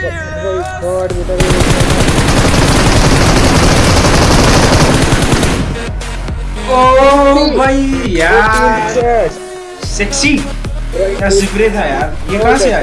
God भाई यार। Sexy क्या सिपरे था यार? ये कहाँ से आया?